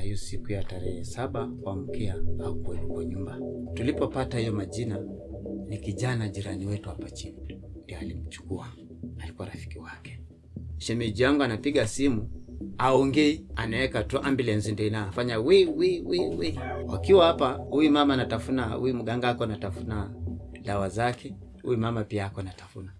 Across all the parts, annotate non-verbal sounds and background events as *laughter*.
na hiyo siku ya tarehe saba kuamkia au kwa nyumba. Tulipopata hiyo majina, ni kijana jirani wetu hapa chini ndio alimchukua, alikuwa rafiki wake. Shemeji yangu anapiga simu aongei, anaweka tu ambulance ndio inafanya wi wi wi wi. Wakiwa hapa, huyu mama anatafuna, huyu mganga ako anatafuna dawa zake, huyu mama pia ako anatafuna.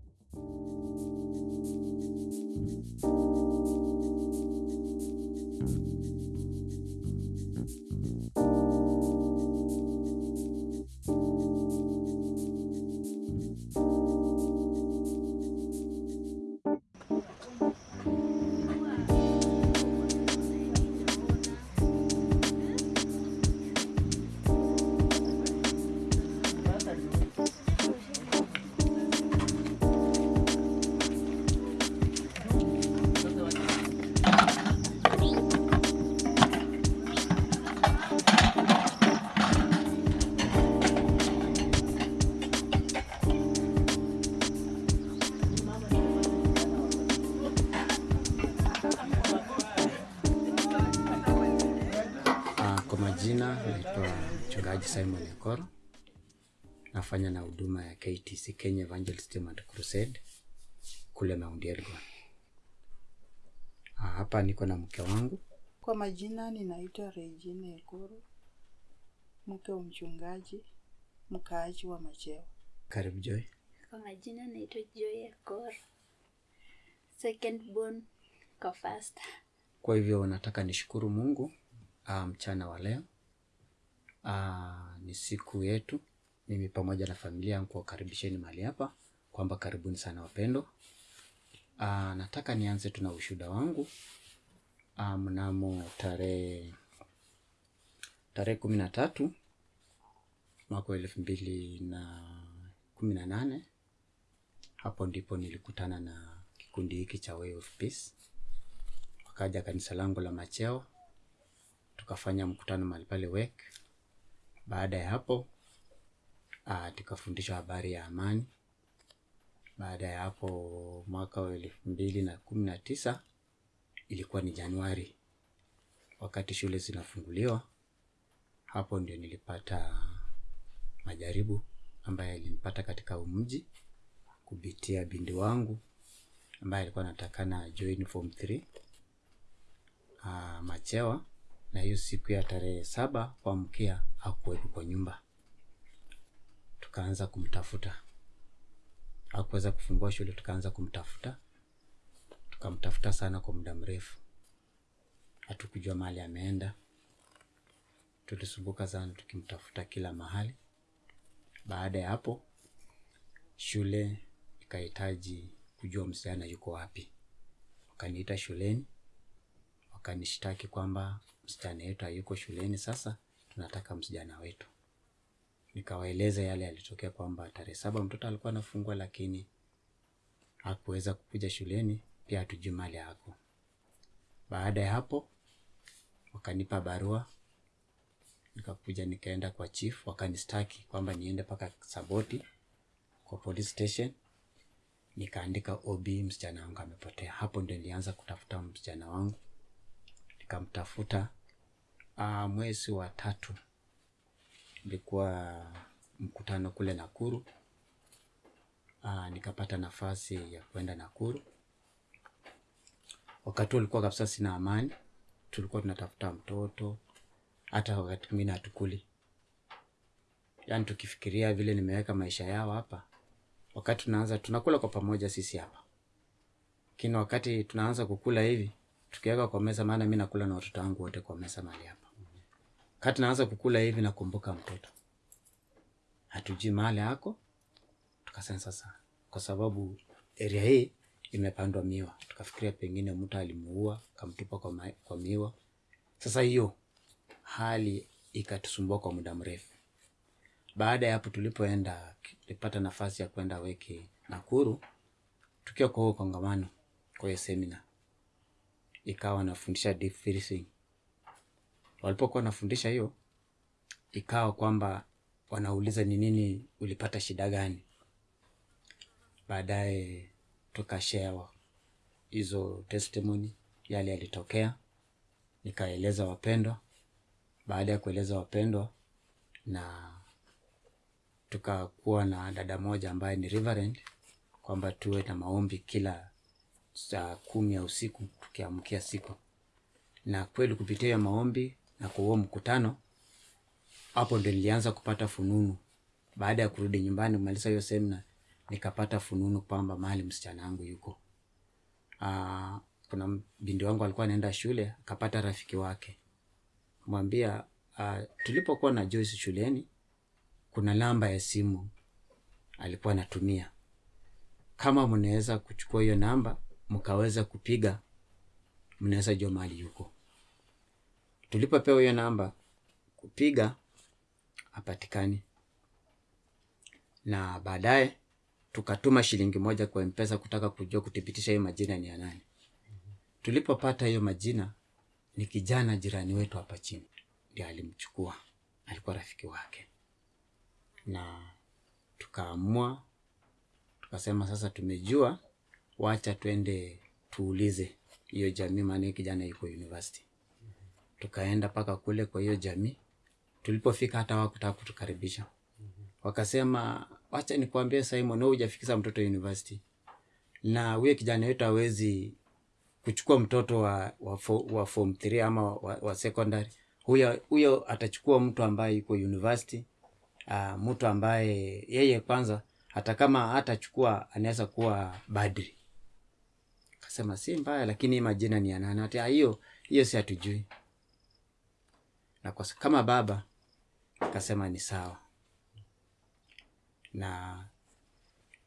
Nafanya na huduma ya KTC Kenya Evangelism and Crusade kule Mount Elgon. Ah, hapa niko na mke wangu Kwa majina ninaitwa Regina Ekuru, mke wa mchungaji, mkaaji wa Machewa. karibu Joy. Kwa majina naitwa Joy Ekuru, second born kwa first. Kwa hivyo nataka nishukuru Mungu mchana um, wa leo uh, ni siku yetu, mimi pamoja na familia yangu kuwakaribisheni mahali hapa kwamba karibuni sana wapendo. Aa, nataka nianze tuna ushuhuda wangu ah, mnamo tarehe tarehe kumi na tatu mwaka wa elfu mbili na kumi na nane hapo ndipo nilikutana na kikundi hiki cha Way of Peace wakaja kanisa langu la Macheo, tukafanya mkutano mahali pale WEC. Baada ya hapo ah, tukafundishwa habari ya amani. Baada ya hapo mwaka wa elfu mbili na kumi na tisa ilikuwa ni Januari, wakati shule zinafunguliwa, hapo ndio nilipata majaribu ambayo yalinipata katika umji kupitia bindi wangu ambaye alikuwa anatakana join form 3 uh, Machewa, na hiyo siku ya tarehe saba kwa mkia hakuwepo kwa nyumba. Tukaanza kumtafuta, hakuweza kufungua shule, tukaanza kumtafuta, tukamtafuta sana kwa muda mrefu, hatukujua mahali ameenda. Tulisumbuka sana tukimtafuta kila mahali. Baada ya hapo, shule ikahitaji kujua msichana yuko wapi, wakaniita shuleni wakanishtaki kwamba msichana yetu hayuko shuleni, sasa tunataka msichana wetu. Nikawaeleza yale yalitokea kwamba tarehe saba mtoto alikuwa anafungwa, lakini hakuweza kukuja shuleni, pia hatujui mahali yako. Baada ya hapo wakanipa barua, nikakuja nikaenda kwa chief, wakanistaki kwamba niende mpaka Saboti kwa police station, nikaandika OB, msichana wangu amepotea. Hapo ndio nilianza kutafuta msichana wangu nikamtafuta. Uh, mwezi wa tatu ilikuwa mkutano kule Nakuru. Aa, nikapata nafasi ya kwenda Nakuru. Wakati ulikuwa kabisa sina amani, tulikuwa tunatafuta mtoto, hata wakati mwingine hatukuli, yaani tukifikiria vile nimeweka maisha yao hapa, wakati tunaanza tunakula kwa pamoja sisi hapa, lakini wakati tunaanza kukula hivi tukiweka kwa meza, maana mi nakula na watoto wangu wote kwa meza mahali hapa. Kati naanza kukula hivi, nakumbuka mtoto, hatujui mahali ako. Tukasema sasa, kwa sababu area hii imepandwa miwa, tukafikiria pengine mtu alimuua kamtupa kwa, ma- kwa miwa. Sasa hiyo hali ikatusumbua kwa muda mrefu. Baada ya hapo, tulipoenda tulipata nafasi ya kwenda weki Nakuru, tukiwa kwa huo kongamano, kwa hiyo semina ikawa nafundisha deep freezing. Walipokuwa wanafundisha hiyo, ikawa kwamba wanauliza ni nini ulipata shida gani. Baadaye tukashewa hizo testimony, yale yalitokea, nikaeleza wapendwa, baada ya kueleza wapendwa na tukakuwa na dada moja ambaye ni reverend kwamba tuwe na maombi kila saa kumi ya usiku tukiamkia siku. Na kweli kupitia maombi na kwa huo mkutano hapo ndo nilianza kupata fununu. Baada ya kurudi nyumbani kumaliza hiyo semina nikapata fununu kwamba mahali msichana wangu yuko. Aa, kuna bindi wangu alikuwa anaenda shule akapata rafiki wake. Mwambia uh, tulipokuwa na Joyce shuleni kuna namba ya simu alikuwa anatumia. Kama mnaweza kuchukua hiyo namba mkaweza kupiga mnaweza jua mahali yuko tulipopewa hiyo namba kupiga apatikani na baadaye tukatuma shilingi moja kwa mpesa kutaka kujua kuthibitisha hiyo majina ni ya nani. Tulipopata hiyo majina ni kijana jirani wetu hapa chini. Ndio alimchukua. Alikuwa rafiki wake. Na tukaamua tukasema sasa tumejua wacha twende tuulize hiyo jamii maana kijana yuko university tukaenda mpaka kule kwa hiyo jamii. Tulipofika hata wakutaka kutukaribisha. Wakasema wacha nikwambie Simon wewe hujafikisha mtoto university. Na huyo kijana wetu hawezi kuchukua mtoto wa, wa, fo, wa form 3 ama wa, wa secondary. Huyo huyo atachukua mtu ambaye yuko university uh, mtu ambaye yeye kwanza hata kama atachukua anaweza kuwa badri. Kasema si mbaya lakini majina ni ya "Ah, hiyo hiyo si hatujui na kwa, kama baba akasema ni sawa. Na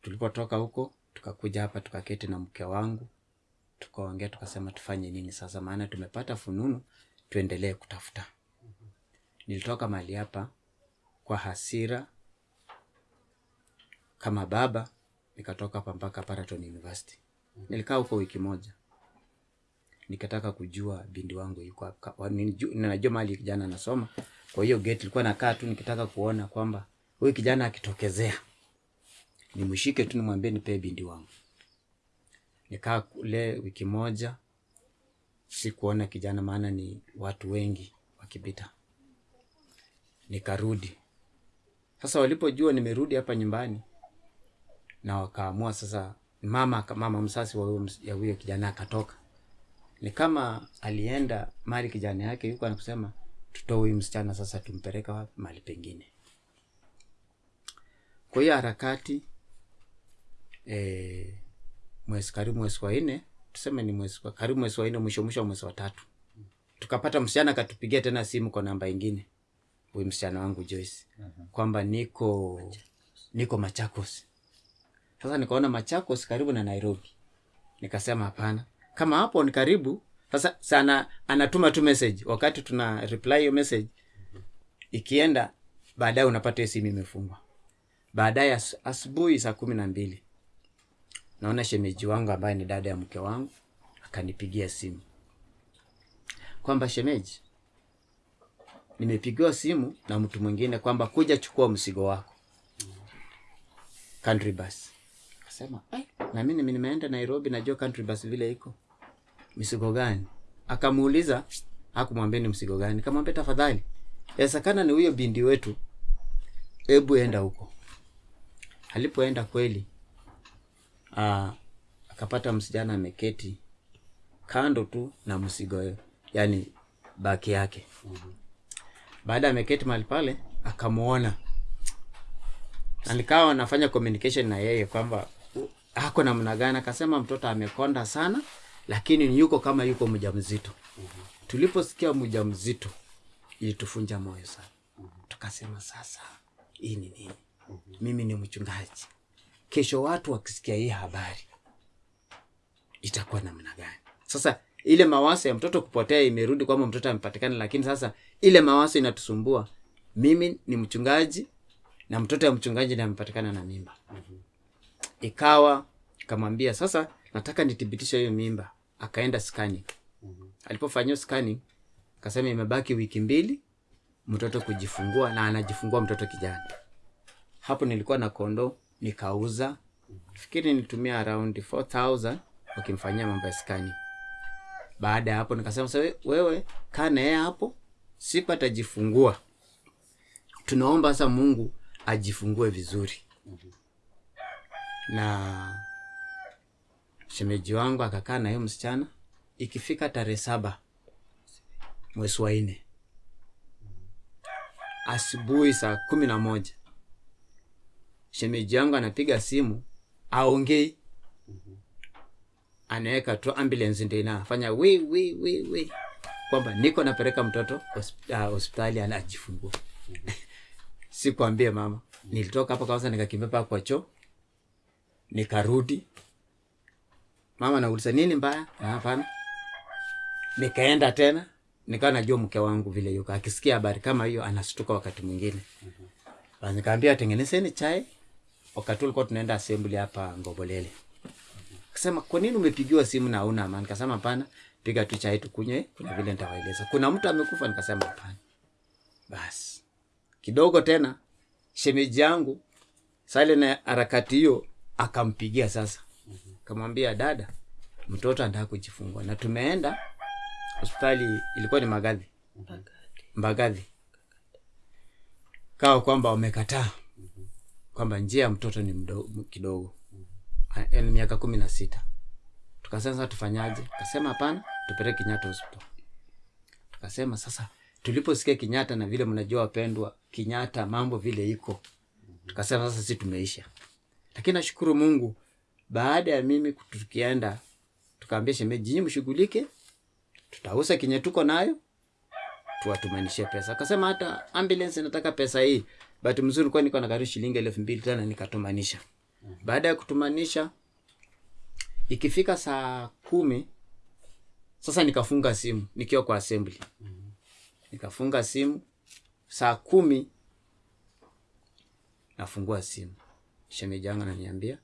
tulipotoka huko tukakuja hapa tukaketi na mke wangu tukaongea tukasema tufanye nini sasa maana tumepata fununu tuendelee kutafuta. Nilitoka mali hapa kwa hasira kama baba nikatoka hapa mpaka Paraton University. Nilikaa huko wiki moja nikataka kujua bindi wangu yuko hapa. Ninajua mahali kijana anasoma. Kwa hiyo gate ilikuwa nakaa tu nikitaka kuona kwamba huyu kijana akitokezea nimshike tu nimwambie nipee bindi wangu. Nikaa kule wiki moja sikuona kijana maana ni watu wengi wakipita. Nikarudi. Sasa walipojua nimerudi hapa nyumbani na wakaamua sasa mama mama msasi wa huyo kijana akatoka ni kama alienda mali kijana yake yuko anakusema tutoe huyu msichana sasa tumpeleka wapi? Mali pengine. Kwa hiyo harakati e, mwezi karibu mwezi wa nne tuseme ni mwezi wa- karibu mwezi wa nne mwisho mwisho wa mwezi wa tatu tukapata msichana akatupigia tena simu kwa namba ingine huyu msichana wangu Joyce kwamba niko niko Machakos. Sasa nikaona Machakos karibu na Nairobi, nikasema hapana, kama hapo ni karibu. Sasa sana anatuma tu message, wakati tuna reply hiyo message ikienda, baadaye unapata simu imefungwa. Baadaye as, asubuhi saa kumi na mbili naona shemeji wangu ambaye ni dada ya mke wangu akanipigia simu kwamba shemeji, nimepigiwa simu na mtu mwingine kwamba kuja chukua msigo wako country bus. Akasema "Ai, na mimi nimeenda Nairobi, najua country bus vile iko. Mzigo gani? Akamuuliza, hakumwambia ni mzigo gani. Kamwambia tafadhali, yawezekana ni huyo bindi wetu, hebu enda huko. Alipoenda kweli, aa, akapata msijana ameketi kando tu na mzigo, yani baki yake baada ameketi mahali pale akamuona na nikawa anafanya communication na yeye kwamba ako namna gani akasema mtoto amekonda sana lakini yuko kama yuko mjamzito. Tuliposikia mjamzito ilitufunja moyo sana. Tukasema sasa hii ni nini? Mimi ni mchungaji. Kesho watu wakisikia hii habari itakuwa namna gani? Sasa ile mawaso ya mtoto kupotea imerudi kwamba mtoto amepatikana lakini sasa ile mawazo inatusumbua. Mimi ni mchungaji na mtoto ya mchungaji ndiye amepatikana na mimba. Ikawa kamwambia sasa nataka nithibitishe hiyo mimba akaenda scanning. Alipofanyiwa scanning akasema imebaki wiki mbili mtoto kujifungua na anajifungua mtoto kijana. Hapo nilikuwa na kondo nikauza. Fikiri nilitumia around 4000 wakimfanyia mambo ya scanning. Baada ya hapo nikasema sasa wewe kaa naye hapo siku atajifungua. Tunaomba sasa mungu ajifungue vizuri. Na shemeji wangu akakaa na hiyo msichana. Ikifika tarehe saba mwezi wa nne. Asubuhi saa kumi na moja. Shemeji yangu anapiga simu aongei. Anaweka tu ambulance ndio inafanya we we we we kwamba niko napeleka mtoto hospitali uh, anajifungua *laughs* sikuambie mama. Nilitoka hapo kwanza nikakimbia paka kwa choo. Nikarudi mama nauliza nini mbaya? "Ah, hapana. Nikaenda tena nikawa najua mke wangu vile yuko. Akisikia habari kama hiyo anastuka wakati mwingine. Basi nikaambia tengenezeni chai. Wakati ulikuwa tunaenda assembly hapa ngobolele akasema kwa nini umepigiwa simu na una amani? Nikasema hapana piga tu chai tukunywe kuna vile nitawaeleza. Kuna mtu amekufa? Nikasema hapana. Basi kidogo tena shemeji yangu sale na harakati hiyo akampigia sasa kamwambia dada mtoto anataka kujifungua. Na tumeenda hospitali ilikuwa ni magadhi. Mbagadhi kawa kwamba wamekataa kwamba njia ya mtoto ni mdo, kidogo. A- yaani miaka kumi na sita. Tukasema sasa tufanyaje? Kasema hapana tupeleke kenyatta hospital. Tukasema sasa tuliposikia kenyatta na vile mnajua wapendwa kenyatta mambo vile iko. Tukasema sasa si tumeisha. Lakini nashukuru mungu baada ya mimi tukienda tukaambia shemeji nyinyi mshughulike tutauza kenye tuko nayo tuwatumanishie pesa. Akasema hata ambulance nataka pesa hii. Bahati mzuri kwa niko na karibu shilingi elfu mbili tena nikatumanisha baada ya kutumanisha ikifika saa kumi sasa nikafunga simu nikiwa kwa assembly. Nikafunga simu saa kumi nafungua simu. Shemeji yangu ananiambia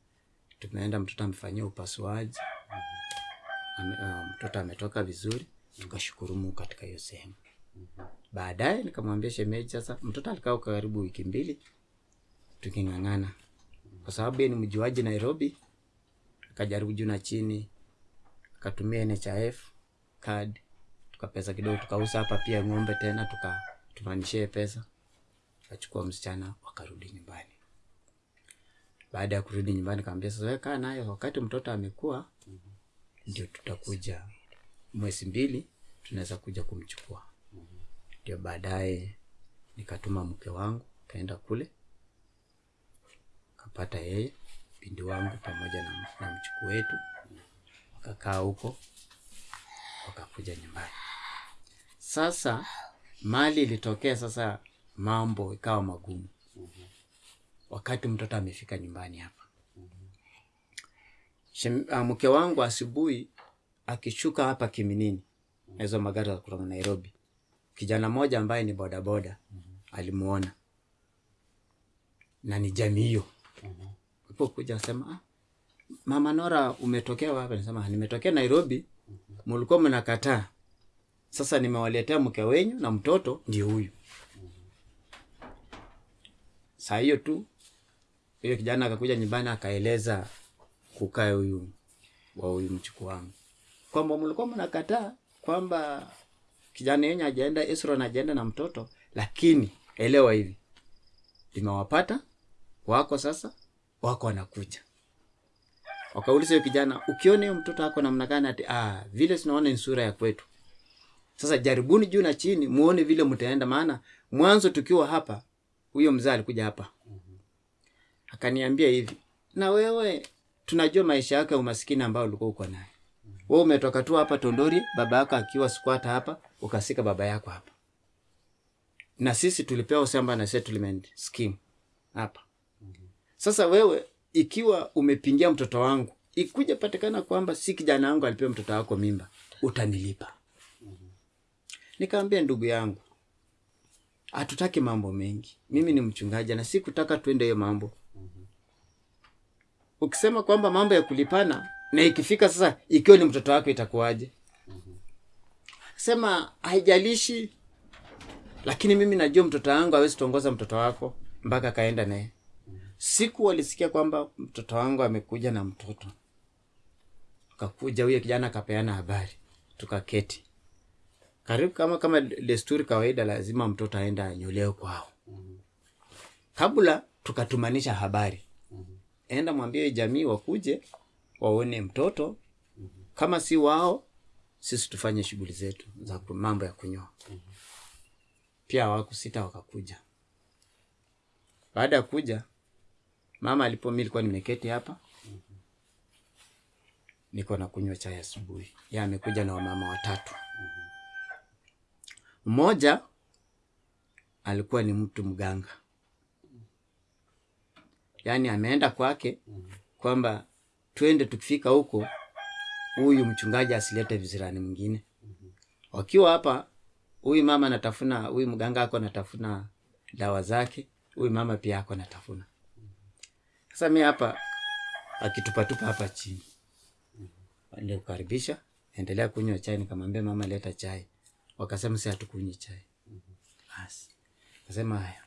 tumeenda mtoto amefanyia upasuaji. Ame, uh, mtoto ametoka vizuri tukashukuru mungu katika hiyo sehemu. Baadaye nikamwambia shemeji sasa mtoto alikaa karibu wiki mbili tuking'ang'ana. Kwa sababu ni mjuaji nairobi akajaribu juu na chini akatumia nhif card tukapesa kidogo tukauza hapa pia ng'ombe tena tukatumanishie pesa. Akachukua msichana wakarudi nyumbani baada ya kurudi nyumbani kaambia sasa kaa nayo wakati mtoto amekuwa ndio tutakuja. Mwezi mbili tunaweza kuja kumchukua. Ndio baadaye nikatuma mke wangu kaenda kule kapata yeye pindi wangu pamoja na, na mchuku wetu wakakaa huko wakakuja nyumbani. Sasa mali ilitokea sasa mambo ikawa magumu wakati mtoto amefika nyumbani hapa. Ah, mke wangu asubuhi akishuka hapa kiminini hizo magari za kutoka nairobi kijana mmoja ambaye ni bodaboda alimuona. Na ni jamii hiyo. Alipokuja asema ah, mama nora umetokea wapi? Nasema nimetokea nairobi mulikuwa mnakataa. Sasa nimewaletea mke wenyu na mtoto ndio huyu. Saa hiyo tu hiyo kijana akakuja nyumbani akaeleza kukae huyu wa huyu mchuku wangu kwamba mlikuwa mnakataa kwamba kijana yenye ajaenda Esron ajaenda na mtoto, lakini elewa hivi, limewapata wako sasa, wako wanakuja. Wakauliza yule kijana, ukiona hiyo mtoto ako namna gani? Ati ah, vile tunaona ni sura ya kwetu. Sasa jaribuni juu na chini, muone vile mtaenda, maana mwanzo tukiwa hapa, huyo mzee alikuja hapa akaniambia hivi, na wewe tunajua maisha yako ya umaskini ambao ulikuwa uko naye. Wewe umetoka tu hapa Tondori, baba yako akiwa squatter hapa, ukasika baba yako hapa, na sisi tulipewa shamba na settlement scheme hapa. Sasa wewe ikiwa umepingia mtoto wangu, ikuja patikana kwamba si kijana wangu alipewa mtoto wako mimba, utanilipa. Nikamwambia ndugu yangu, hatutaki mambo mengi. Mimi ni mchungaji na sikutaka tuende hiyo mambo. Ukisema kwamba mambo ya kulipana na ikifika sasa, ikiwa ni mtoto wako itakuwaje? Sema haijalishi, lakini mimi najua mtoto wangu awezi tuongoza mtoto wako mpaka akaenda naye. Siku walisikia kwamba mtoto wangu amekuja na mtoto, kakuja huyo kijana akapeana habari, tukaketi. Karibu kama kama desturi kawaida lazima mtoto aenda anyolewe kwao. Kabla tukatumanisha habari enda mwambie jamii wakuje waone mtoto. Kama si wao sisi tufanye shughuli zetu za mambo ya kunyoa. Pia hawakusita wakakuja. Baada ya kuja mama alipo mi nilikuwa nimeketi hapa. Niko na kunywa chai asubuhi. Ya amekuja na wamama watatu. Mmoja alikuwa ni mtu mganga yaani ameenda kwake kwamba twende tukifika huko huyu mchungaji asilete vizirani mwingine. Wakiwa hapa huyu mama anatafuna huyu mganga ako anatafuna dawa zake huyu mama pia ako anatafuna. Sasa mi hapa akitupatupa hapa chini. Nilikukaribisha endelea kunywa chai. Nikamwambia mama leta chai. Wakasema si hatukunywi chai. Basi. Kasema haya.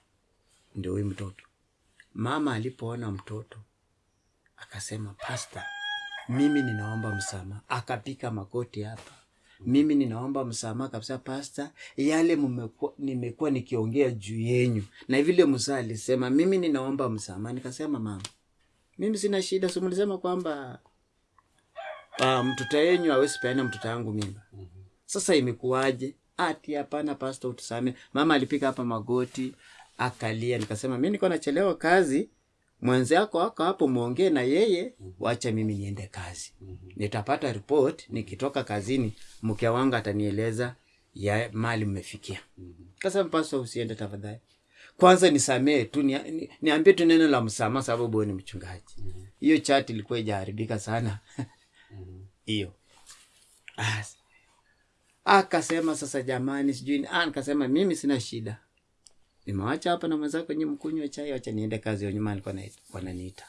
Ndio huyu mtoto mama alipoona mtoto akasema pasta mimi ninaomba msamaha. Akapika magoti hapa. Mimi ninaomba msamaha kabisa pasta yale mmekuwa- nimekuwa nikiongea juu yenyu na vile msaa alisema mimi ninaomba msamaha. Nikasema mama mimi sina shida. Si mlisema kwamba uh, mtoto yenyu awezi peana mtoto wangu mimba. Sasa imekuwaje? Ati hapana pasta utusame mama alipika hapa magoti akalia. Nikasema mi niko nachelewa kazi. Mwenzako ako hapo mwongee na yeye. Wacha mimi niende kazi. Nitapata report nikitoka kazini mke wangu atanieleza ya mali mmefikia. Kasema pasta usiende tafadhali. Kwanza nisamee tu ni, ni, niambie tu neno la msamaha sababu ni mchungaji. Hiyo chat ilikuwa ijaharibika sana. Hiyo. As- akasema sasa jamani sijui ah, nikasema mimi sina shida nimewacha hapa na mwenzako nyi mkunywe chai wacha niende kazi wenye alikuwa na- wananiita.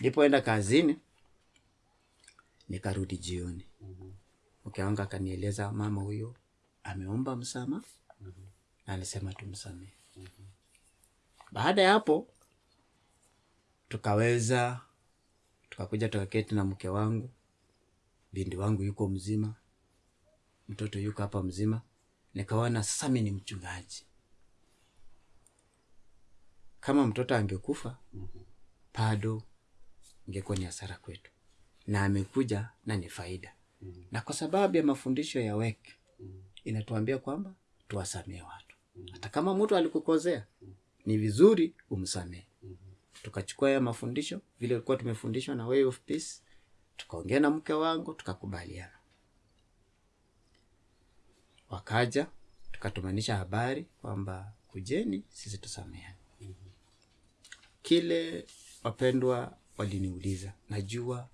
Nilipoenda kazini nikarudi jioni. Mke wangu akanieleza mama huyo ameomba msamaha. Na alisema tumsamehe baada ya hapo tukaweza tukakuja tukaketi na mke wangu. Bindi wangu yuko mzima mtoto yuko hapa mzima. Nikaona sasa mimi ni mchungaji kama mtoto angekufa bado ingekuwa ni hasara kwetu. Na amekuja na ni faida. Na kwa sababu ya mafundisho ya wek inatuambia kwamba tuwasamee watu. Hata kama mtu alikukosea ni vizuri umsamee tukachukua ya mafundisho vile ilikuwa tumefundishwa na way of peace tukaongea na mke wangu tukakubaliana. Wakaja tukatumanisha habari kwamba kujeni sisi tusameane kile wapendwa waliniuliza najua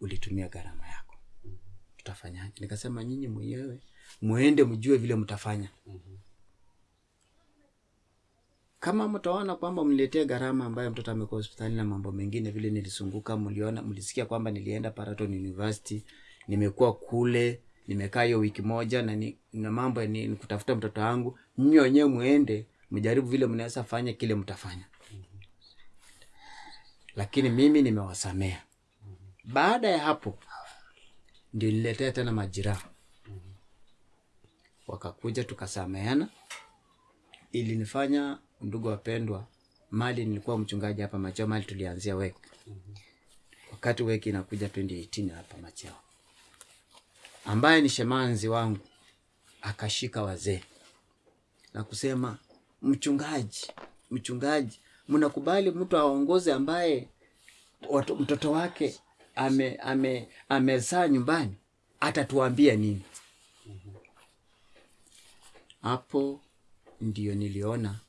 ulitumia gharama yako. Tutafanyaje? Nikasema nyinyi mwenyewe muende mjue vile mtafanya. Kama mtaona kwamba mniletee gharama ambayo mtoto amekuwa hospitali na mambo mengine vile nilisunguka mliona mlisikia kwamba nilienda Paraton University nimekuwa kule nimekaa hiyo wiki moja na, ni, na mambo ni, ni kutafuta mtoto wangu nyinyi wenyewe muende mjaribu vile mnaweza fanya kile mtafanya lakini mimi nimewasamea. Baada ya hapo ndio niletea tena majiraha wakakuja tukasameana. Ilinifanya ndugu wapendwa mali nilikuwa mchungaji hapa macheo mali tulianzia wek wakati weki inakuja 2018 hapa macheo. Ambaye ni shemanzi wangu akashika wazee na kusema mchungaji mchungaji mnakubali mtu aongoze ambaye watu, mtoto wake ame ame amezaa nyumbani? Atatuambia nini? Hapo ndio niliona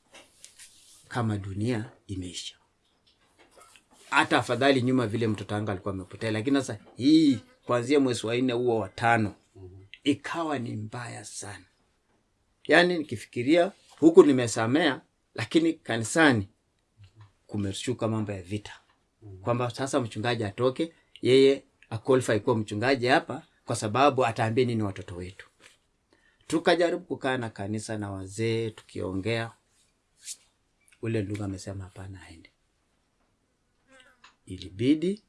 kama dunia imeisha. Hata afadhali nyuma vile mtoto wangu alikuwa amepotea lakini sasa hii kuanzia mwezi wa nne huo watano ikawa ni mbaya sana. Yaani nikifikiria huku nimesamea lakini kanisani kumeshuka mambo ya vita. Kwamba sasa mchungaji atoke yeye aqualify kuwa mchungaji hapa kwa sababu ataambia nini watoto wetu. Tukajaribu kukaa na kanisa na wazee tukiongea. Ule ndugu amesema hapana aende. Ilibidi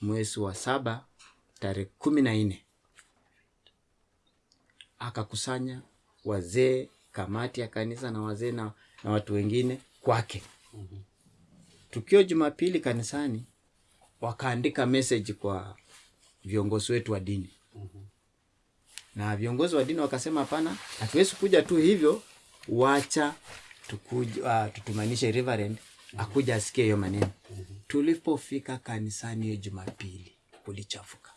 mwezi wa saba tarehe kumi na nne akakusanya wazee kamati ya kanisa na wazee na, na watu wengine kwake tukio jumapili kanisani wakaandika message kwa viongozi wetu wa dini. Na viongozi wa dini wakasema hapana hatuwezi kuja tu hivyo wacha tukuja, uh, tutumanishe reverend akuja asikie hiyo maneno. Tulipofika kanisani hiyo jumapili kulichafuka.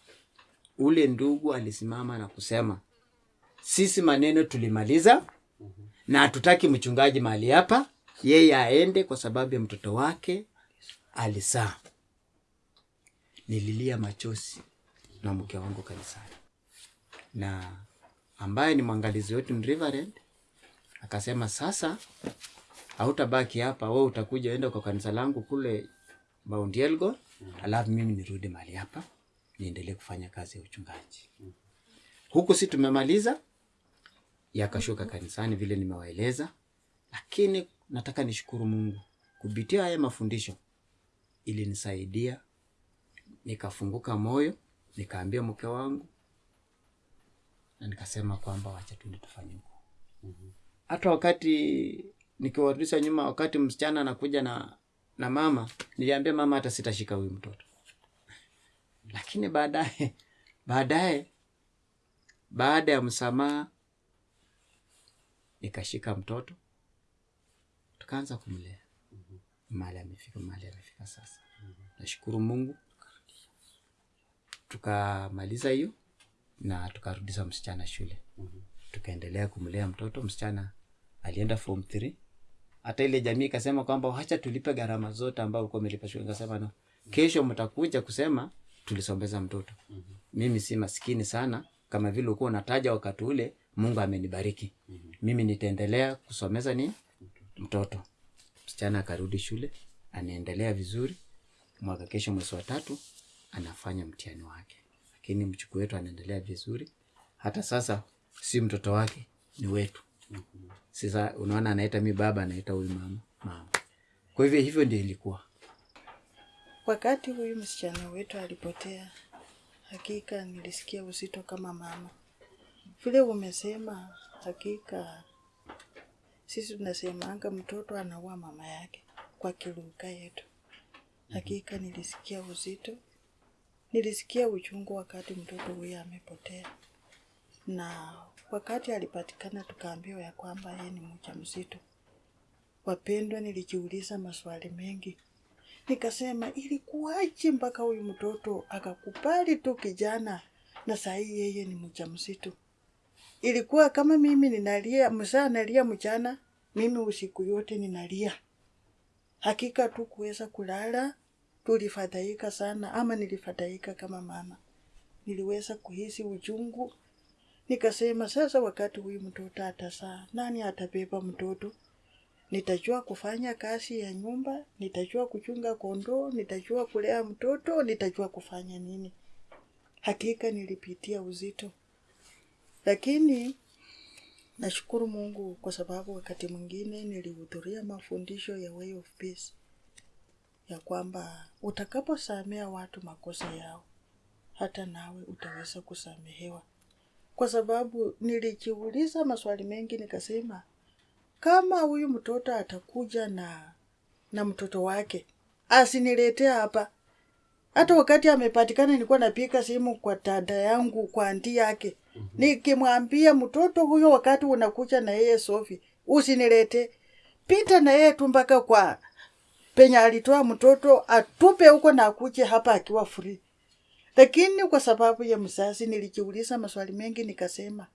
Ule ndugu alisimama na kusema sisi maneno tulimaliza na hatutaki mchungaji mahali hapa yeye aende kwa sababu ya mtoto wake alizaa. nililia machozi na mke wangu kanisani. Na ambaye ni mwangalizi wetu ni Reverend akasema sasa hautabaki hapa wewe utakuja enda kwa kanisa langu kule Mount Elgon alafu mimi nirudi mali hapa niendelee kufanya kazi ya uchungaji. Huku si tumemaliza yakashuka kanisani vile nimewaeleza lakini nataka nishukuru mungu kupitia haya mafundisho ilinisaidia nikafunguka moyo nikaambia mke wangu na nikasema kwamba wacha tuende tufanye huko. Hata wakati nikiwarudisha nyuma wakati msichana anakuja na na mama niliambia mama hata sitashika huyu mtoto. *laughs* Lakini baadaye baadaye baada ya msamaha nikashika mtoto tukaanza kumlea. Mahali amefika mahali amefika sasa. Nashukuru mungu. Tukamaliza hiyo na tukarudisha msichana shule. Tukaendelea kumlea mtoto. Msichana alienda form 3 hata ile jamii ikasema kwamba wacha tulipe gharama zote ambao ulikuwa umelipa shule. Nikasema no. Kesho mtakuja kusema tulisombeza mtoto. Mm -hmm. mimi si maskini sana. Kama vile ulikuwa unataja wakati ule mungu amenibariki. Mm -hmm. mimi nitaendelea kusomeza ni mtoto. Msichana akarudi shule anaendelea vizuri. Mwaka kesho mwezi wa tatu anafanya mtihani wake. Lakini mchuku wetu anaendelea vizuri. Hata sasa si mtoto wake ni wetu. Sasa unaona anaita mi baba anaita huyu mama. Mama. Kwa hivyo hivyo ndio ilikuwa. Wakati huyu msichana wetu alipotea, hakika nilisikia uzito kama mama. Vile umesema, hakika sisi tunasemanga mtoto anaua mama yake kwa kilugha yetu. Hakika nilisikia uzito, nilisikia uchungu wakati mtoto huyo amepotea, na wakati alipatikana tukaambiwa ya kwamba yeye ni mjamzito. Wapendwa, nilijiuliza maswali mengi. Nikasema ilikuwaje mpaka huyu mtoto akakubali tu kijana na sahii yeye ni mjamzito ilikuwa kama mimi ninalia msaa nalia mchana mimi usiku yote ninalia. Hakika tu kuweza kulala tulifadhaika sana ama nilifadhaika kama mama. Niliweza kuhisi uchungu. Nikasema sasa wakati huyu mtoto atasaa nani atabeba mtoto? Nitajua kufanya kazi ya nyumba, nitajua kuchunga kondoo, nitajua kulea mtoto, nitajua kufanya nini. Hakika nilipitia uzito, lakini nashukuru Mungu kwa sababu wakati mwingine nilihudhuria mafundisho ya Way of Peace ya kwamba utakaposamea watu makosa yao, hata nawe utaweza kusamehewa. Kwa sababu nilijiuliza maswali mengi, nikasema kama huyu mtoto atakuja na na mtoto wake asiniletee hapa. Hata wakati amepatikana, nilikuwa napika simu kwa dada yangu, kwa anti yake, nikimwambia mtoto huyo, wakati unakuja na yeye Sofi, usinilete, pita na yeye tu mpaka kwa penye alitoa mtoto, atupe huko na akuje hapa akiwa free. Lakini kwa sababu ya mzazi, nilijiuliza maswali mengi, nikasema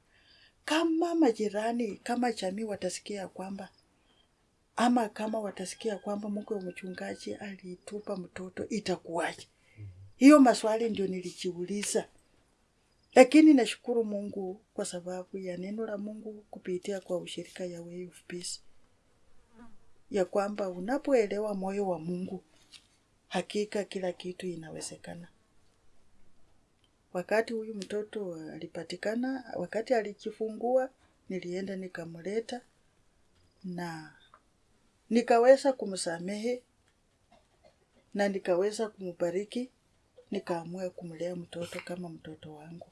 kama majirani kama jamii watasikia kwamba ama kama watasikia kwamba mke wa mchungaji alitupa mtoto itakuwaje? Hiyo maswali ndio nilijiuliza, lakini nashukuru Mungu kwa sababu ya neno la Mungu kupitia kwa ushirika ya Way of Peace, ya kwamba unapoelewa moyo wa Mungu, hakika kila kitu inawezekana. Wakati huyu mtoto alipatikana, wakati alijifungua, nilienda nikamleta na nikaweza kumsamehe na nikaweza kumbariki, nikaamua kumlea mtoto kama mtoto wangu.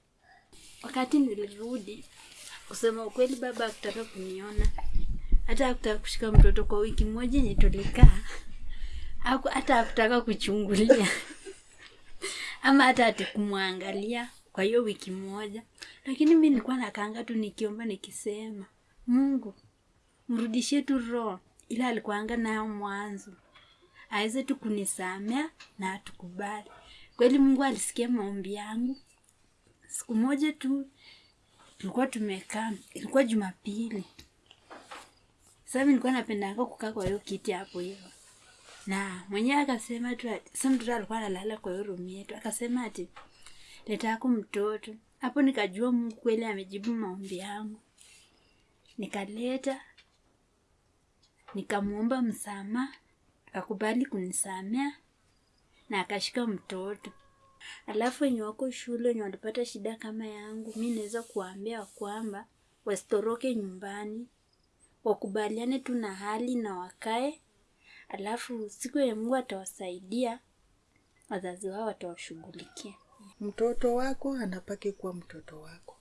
Wakati nilirudi kusema ukweli baba akutaka kuniona. Hata hakutaka kushika mtoto kwa wiki moja yenye tulikaa. Hata hakutaka kuchungulia. *laughs* Ama hata ati kumwangalia kwa hiyo wiki moja. Lakini mi nilikuwa nakaanga tu nikiomba nikisema mungu mrudishie tu roho. Ila alikuanga nayo mwanzo. Aweze tu kunisamea na atukubali. Kweli mungu alisikia maombi yangu siku moja tu tulikuwa tumekaa ilikuwa jumapili. Sasa mimi nilikuwa napendanga kukaa kwa hiyo kiti hapo hivyo na mwenye akasema tu sasa mtoto alikuwa analala kwa hiyo room yetu. Akasema ati leta yako mtoto. Hapo nikajua mungu kweli amejibu maombi yangu. Nikaleta nikamuomba msamaha akakubali kunisamea na akashika mtoto alafu wenye wako shule wenye walipata shida kama yangu mi naweza kuwaambia kwamba wasitoroke nyumbani. Wakubaliane tu na hali na wakae. Alafu siku ya mungu atawasaidia wazazi wao watawashughulikia. Mtoto wako anapaki kuwa mtoto wako.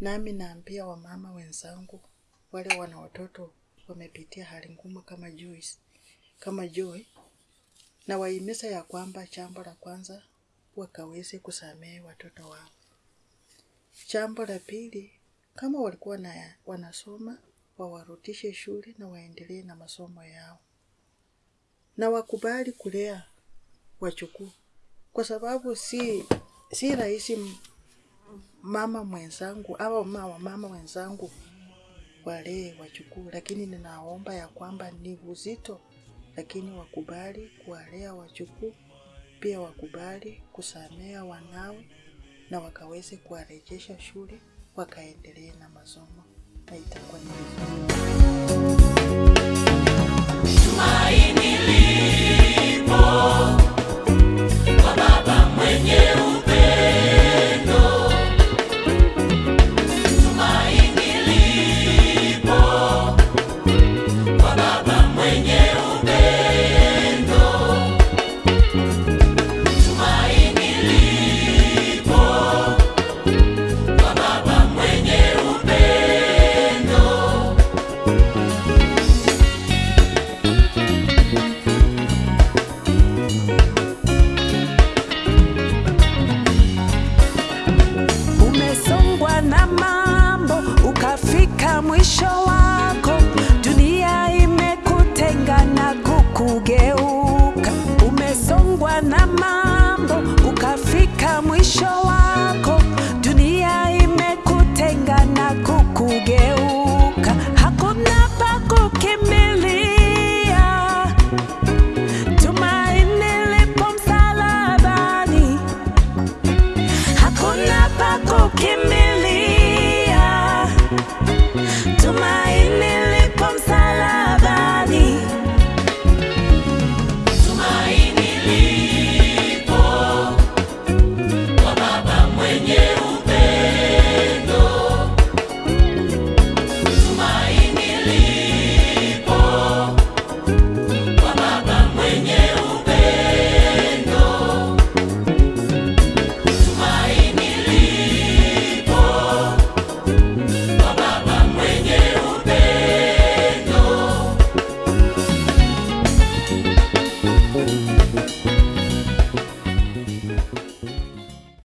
Nami naambia wamama wenzangu wale wana watoto wamepitia hali ngumu kama Joyce, kama Joy, na wahimiza ya kwamba jambo la kwanza wakaweze kusamehe watoto wao. Jambo la pili, kama walikuwa na wanasoma wawarudishe shule na waendelee na masomo yao, na wakubali kulea wachukuu kwa sababu si si rahisi mama mwenzangu au mama mama wenzangu walee wachukuu, lakini ninaomba ya kwamba ni uzito, lakini wakubali kuwalea wajukuu, pia wakubali kusamea wanawe na wakaweze kuwarejesha shule wakaendelee na masomo na itakuwa ni vizuri.